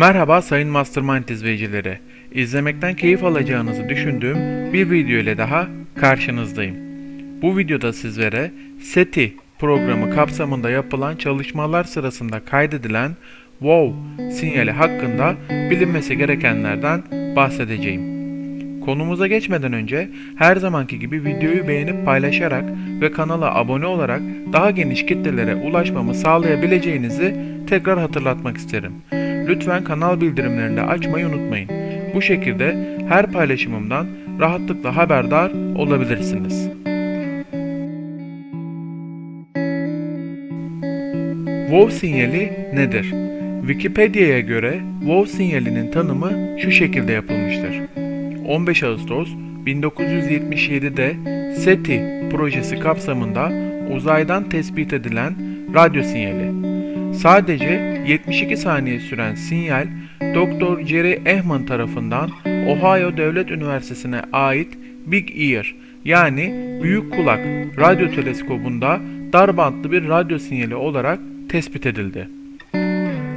Merhaba sayın Mastermind izleyicileri. İzlemekten keyif alacağınızı düşündüğüm bir video ile daha karşınızdayım. Bu videoda sizlere SETI programı kapsamında yapılan çalışmalar sırasında kaydedilen WOW sinyali hakkında bilinmesi gerekenlerden bahsedeceğim. Konumuza geçmeden önce her zamanki gibi videoyu beğenip paylaşarak ve kanala abone olarak daha geniş kitlelere ulaşmamı sağlayabileceğinizi tekrar hatırlatmak isterim. Lütfen kanal bildirimlerini de açmayı unutmayın. Bu şekilde her paylaşımımdan rahatlıkla haberdar olabilirsiniz. WoW sinyali nedir? Wikipedia'ya göre WoW sinyalinin tanımı şu şekilde yapılmıştır. 15 Ağustos 1977'de SETI projesi kapsamında uzaydan tespit edilen radyo sinyali. Sadece 72 saniye süren sinyal Dr. Jerry Ehman tarafından Ohio Devlet Üniversitesi'ne ait Big Ear yani Büyük Kulak radyo teleskobunda dar bantlı bir radyo sinyali olarak tespit edildi.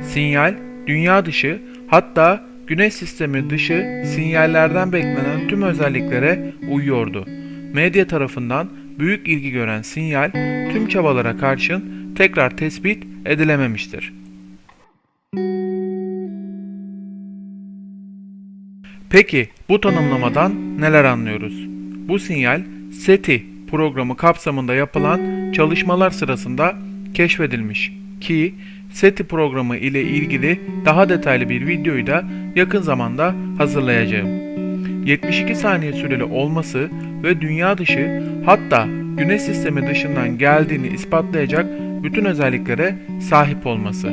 Sinyal dünya dışı hatta Güneş sistemi dışı sinyallerden beklenen tüm özelliklere uyuyordu. Medya tarafından büyük ilgi gören sinyal tüm çabalara karşın tekrar tespit edilememiştir. Peki bu tanımlamadan neler anlıyoruz? Bu sinyal SETI programı kapsamında yapılan çalışmalar sırasında keşfedilmiş ki SETI programı ile ilgili daha detaylı bir videoyu da yakın zamanda hazırlayacağım. 72 saniye süreli olması ve dünya dışı hatta güneş sistemi dışından geldiğini ispatlayacak bütün özelliklere sahip olması.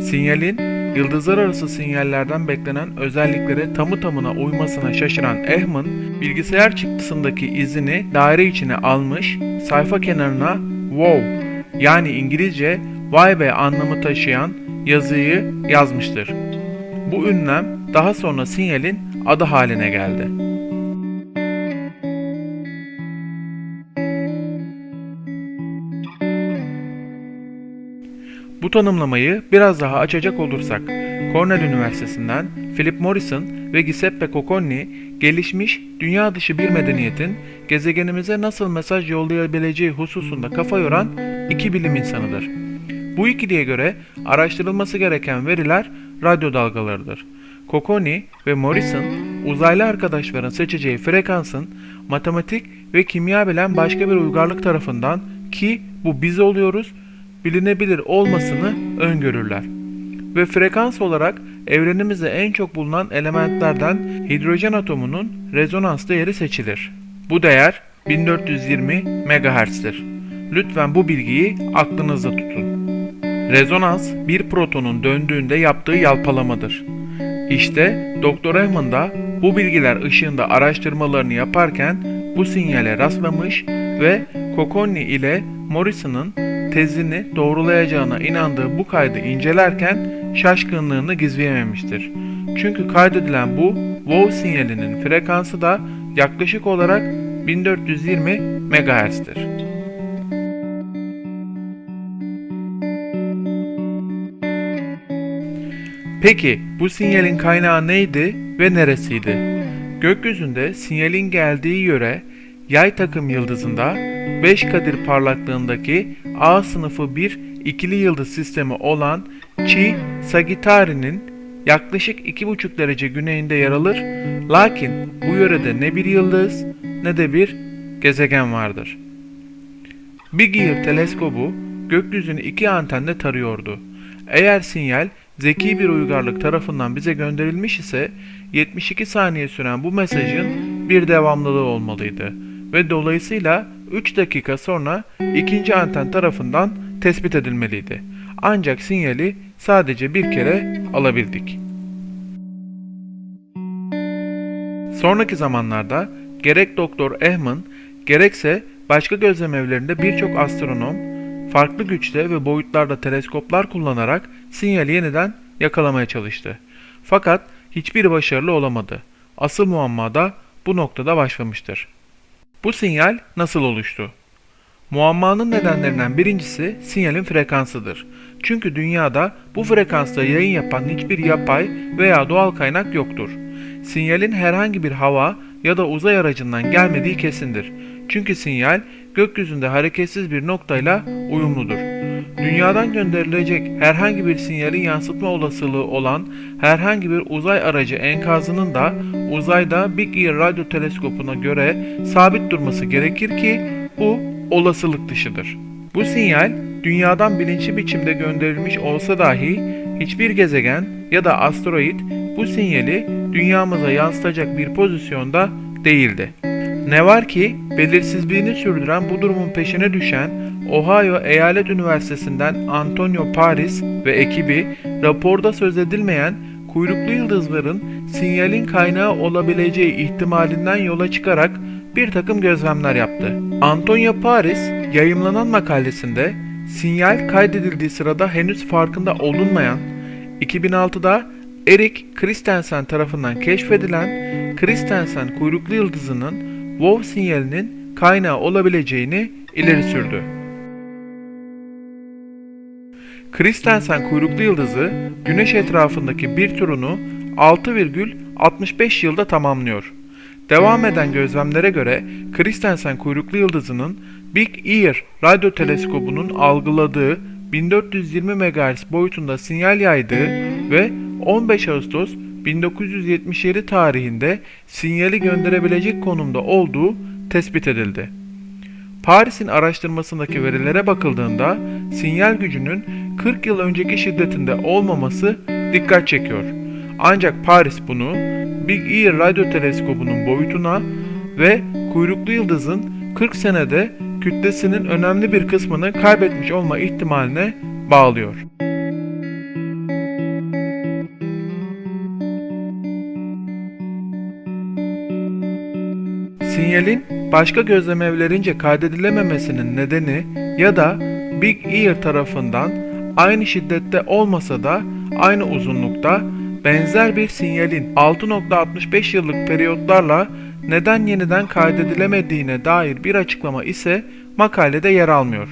Sinyalin yıldızlar arası sinyallerden beklenen özelliklere tamı tamına uymasına şaşıran Ehman, bilgisayar çıktısındaki izini daire içine almış, sayfa kenarına wow yani İngilizce vay be anlamı taşıyan yazıyı yazmıştır. Bu ünlem daha sonra sinyalin adı haline geldi. Tanımlamayı biraz daha açacak olursak, Cornell Üniversitesi'nden Philip Morrison ve Giuseppe Cocconi gelişmiş dünya dışı bir medeniyetin gezegenimize nasıl mesaj yollayabileceği hususunda kafa yoran iki bilim insanıdır. Bu ikiliye göre araştırılması gereken veriler radyo dalgalarıdır. Cocconi ve Morrison uzaylı arkadaşların seçeceği frekansın matematik ve kimya bilen başka bir uygarlık tarafından ki bu biz oluyoruz bilinebilir olmasını öngörürler. Ve frekans olarak evrenimizde en çok bulunan elementlerden hidrojen atomunun rezonans değeri seçilir. Bu değer 1420 MHz'tir. Lütfen bu bilgiyi aklınızda tutun. Rezonans bir protonun döndüğünde yaptığı yalpalamadır. İşte Dr. Ehman da bu bilgiler ışığında araştırmalarını yaparken bu sinyale rastlamış ve Cocconi ile Morrison'ın tezini doğrulayacağına inandığı bu kaydı incelerken şaşkınlığını gizleyememiştir. Çünkü kaydedilen bu WOW sinyalinin frekansı da yaklaşık olarak 1420 MHz'tir. Peki bu sinyalin kaynağı neydi ve neresiydi? Gökyüzünde sinyalin geldiği yöre yay takım yıldızında 5 kadir parlaklığındaki A sınıfı bir ikili yıldız sistemi olan Chi Sagittari'nin yaklaşık 2,5 derece güneyinde yer alır. Lakin bu yörede ne bir yıldız ne de bir gezegen vardır. Big Ear teleskobu gökyüzünü iki antenle tarıyordu. Eğer sinyal zeki bir uygarlık tarafından bize gönderilmiş ise 72 saniye süren bu mesajın bir devamlılığı olmalıydı ve dolayısıyla 3 dakika sonra ikinci anten tarafından tespit edilmeliydi. Ancak sinyali sadece bir kere alabildik. Sonraki zamanlarda gerek Doktor Ehman gerekse başka gözlem evlerinde birçok astronom farklı güçte ve boyutlarda teleskoplar kullanarak sinyali yeniden yakalamaya çalıştı. Fakat hiçbir başarılı olamadı. Asıl muamma da bu noktada başlamıştır. Bu sinyal nasıl oluştu? Muammanın nedenlerinden birincisi sinyalin frekansıdır. Çünkü dünyada bu frekansta yayın yapan hiçbir yapay veya doğal kaynak yoktur. Sinyalin herhangi bir hava ya da uzay aracından gelmediği kesindir. Çünkü sinyal gökyüzünde hareketsiz bir noktayla uyumludur. Dünyadan gönderilecek herhangi bir sinyalin yansıtma olasılığı olan herhangi bir uzay aracı enkazının da uzayda Big Ear radyo teleskopuna göre sabit durması gerekir ki bu olasılık dışıdır. Bu sinyal dünyadan bilinçli biçimde gönderilmiş olsa dahi hiçbir gezegen ya da asteroid bu sinyali dünyamıza yansıtacak bir pozisyonda değildi. Ne var ki belirsizliğini sürdüren bu durumun peşine düşen Ohio Eyalet Üniversitesi'nden Antonio Paris ve ekibi raporda söz edilmeyen kuyruklu yıldızların sinyalin kaynağı olabileceği ihtimalinden yola çıkarak bir takım gözlemler yaptı. Antonio Paris yayımlanan makalesinde sinyal kaydedildiği sırada henüz farkında olunmayan 2006'da Erik Christensen tarafından keşfedilen Christensen kuyruklu yıldızının WOW sinyalinin kaynağı olabileceğini ileri sürdü. Christensen kuyruklu yıldızı Güneş etrafındaki bir turunu 6,65 yılda tamamlıyor. Devam eden gözlemlere göre Christensen kuyruklu yıldızının Big Ear radyo teleskobunun algıladığı 1420 MHz boyutunda sinyal yaydığı ve 15 Ağustos 1977 tarihinde sinyali gönderebilecek konumda olduğu tespit edildi. Paris'in araştırmasındaki verilere bakıldığında sinyal gücünün 40 yıl önceki şiddetinde olmaması dikkat çekiyor. Ancak Paris bunu Big Ear radyo teleskobunun boyutuna ve kuyruklu yıldızın 40 senede kütlesinin önemli bir kısmını kaybetmiş olma ihtimaline bağlıyor. Sinyalin başka gözlem evlerince kaydedilememesinin nedeni ya da Big Ear tarafından aynı şiddette olmasa da aynı uzunlukta benzer bir sinyalin 6.65 yıllık periyotlarla neden yeniden kaydedilemediğine dair bir açıklama ise makalede yer almıyor.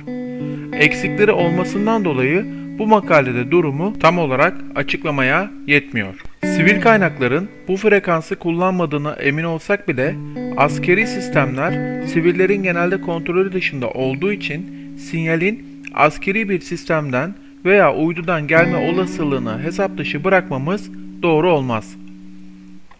Eksikleri olmasından dolayı bu makalede durumu tam olarak açıklamaya yetmiyor. Sivil kaynakların bu frekansı kullanmadığına emin olsak bile askeri sistemler sivillerin genelde kontrolü dışında olduğu için sinyalin askeri bir sistemden veya uydudan gelme olasılığını hesap dışı bırakmamız doğru olmaz.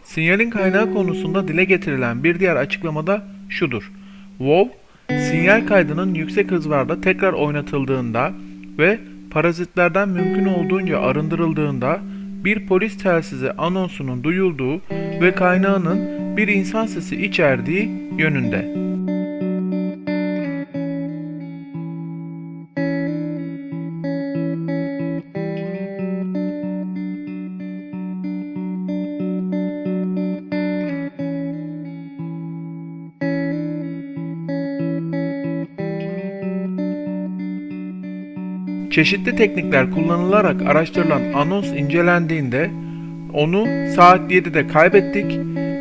Sinyalin kaynağı konusunda dile getirilen bir diğer açıklamada şudur. WoW, sinyal kaydının yüksek hızlarda tekrar oynatıldığında ve parazitlerden mümkün olduğunca arındırıldığında bir polis telsizi anonsunun duyulduğu ve kaynağının bir insan sesi içerdiği yönünde. Çeşitli teknikler kullanılarak araştırılan anons incelendiğinde onu saat 7'de kaybettik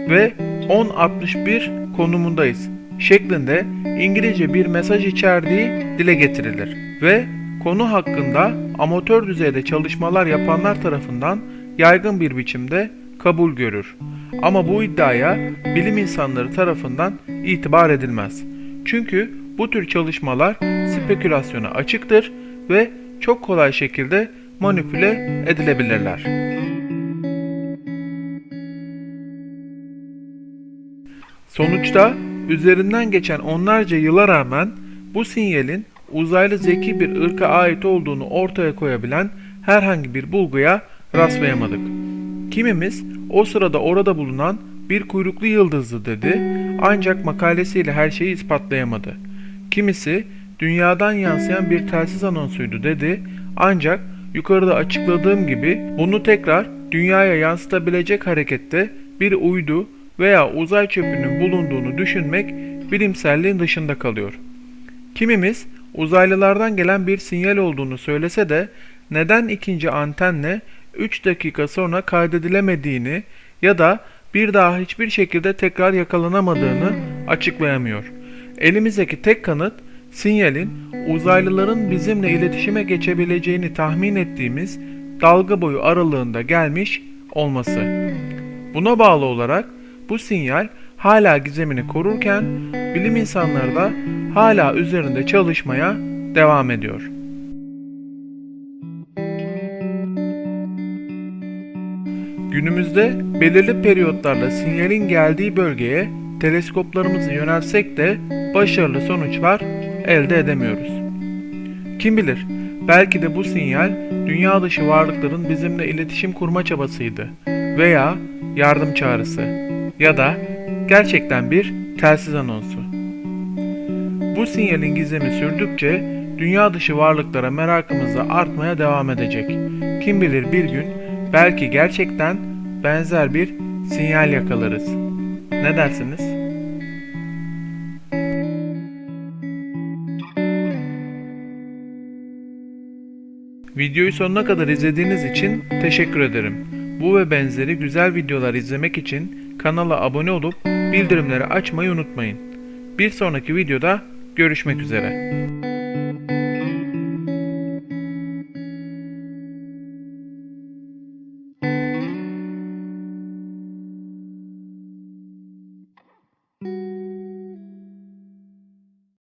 ve 10.61 konumundayız şeklinde İngilizce bir mesaj içerdiği dile getirilir ve konu hakkında amatör düzeyde çalışmalar yapanlar tarafından yaygın bir biçimde kabul görür. Ama bu iddiaya bilim insanları tarafından itibar edilmez. Çünkü bu tür çalışmalar spekülasyona açıktır ve çok kolay şekilde manipüle edilebilirler. Sonuçta üzerinden geçen onlarca yıla rağmen bu sinyalin uzaylı zeki bir ırka ait olduğunu ortaya koyabilen herhangi bir bulguya rastlayamadık. Kimimiz o sırada orada bulunan bir kuyruklu yıldızdı dedi ancak makalesiyle her şeyi ispatlayamadı. Kimisi dünyadan yansıyan bir telsiz anonsuydu dedi ancak yukarıda açıkladığım gibi bunu tekrar dünyaya yansıtabilecek harekette bir uydu veya uzay çöpünün bulunduğunu düşünmek bilimselliğin dışında kalıyor. Kimimiz uzaylılardan gelen bir sinyal olduğunu söylese de neden ikinci antenle 3 dakika sonra kaydedilemediğini ya da bir daha hiçbir şekilde tekrar yakalanamadığını açıklayamıyor. Elimizdeki tek kanıt sinyalin uzaylıların bizimle iletişime geçebileceğini tahmin ettiğimiz dalga boyu aralığında gelmiş olması. Buna bağlı olarak bu sinyal hala gizemini korurken bilim insanları da hala üzerinde çalışmaya devam ediyor. Günümüzde belirli periyotlarla sinyalin geldiği bölgeye teleskoplarımızı yönelsek de başarılı sonuçlar elde edemiyoruz. Kim bilir, belki de bu sinyal dünya dışı varlıkların bizimle iletişim kurma çabasıydı veya yardım çağrısı ya da gerçekten bir telsiz anonsu. Bu sinyalin gizemi sürdükçe dünya dışı varlıklara merakımız da artmaya devam edecek. Kim bilir bir gün belki gerçekten benzer bir sinyal yakalarız. Ne dersiniz? Videoyu sonuna kadar izlediğiniz için teşekkür ederim. Bu ve benzeri güzel videolar izlemek için kanala abone olup bildirimleri açmayı unutmayın. Bir sonraki videoda görüşmek üzere.